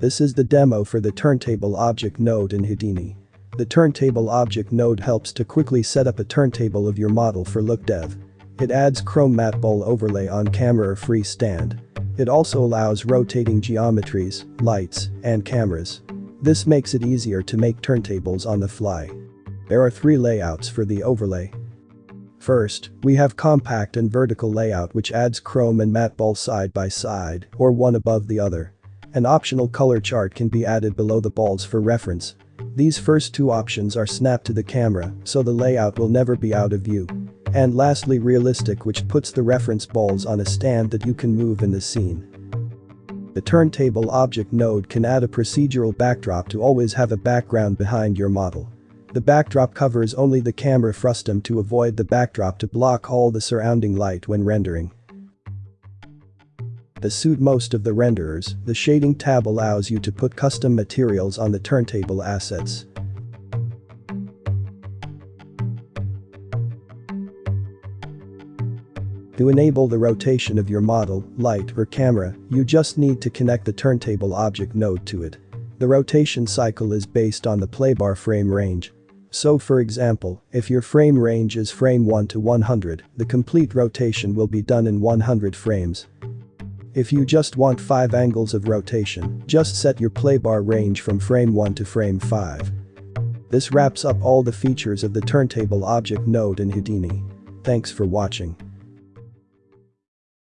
This is the demo for the Turntable Object node in Houdini. The Turntable Object node helps to quickly set up a turntable of your model for LookDev. It adds Chrome Matte Ball overlay on camera or free stand. It also allows rotating geometries, lights, and cameras. This makes it easier to make turntables on the fly. There are three layouts for the overlay. First, we have compact and vertical layout which adds chrome and matte ball side by side, or one above the other. An optional color chart can be added below the balls for reference. These first two options are snapped to the camera, so the layout will never be out of view. And lastly realistic which puts the reference balls on a stand that you can move in the scene. The turntable object node can add a procedural backdrop to always have a background behind your model. The backdrop covers only the camera frustum to avoid the backdrop to block all the surrounding light when rendering. To suit most of the renderers, the shading tab allows you to put custom materials on the turntable assets. To enable the rotation of your model, light or camera, you just need to connect the turntable object node to it. The rotation cycle is based on the playbar frame range. So for example, if your frame range is frame 1 to 100, the complete rotation will be done in 100 frames. If you just want 5 angles of rotation, just set your playbar range from frame 1 to frame 5. This wraps up all the features of the turntable object node in Houdini. Thanks for watching.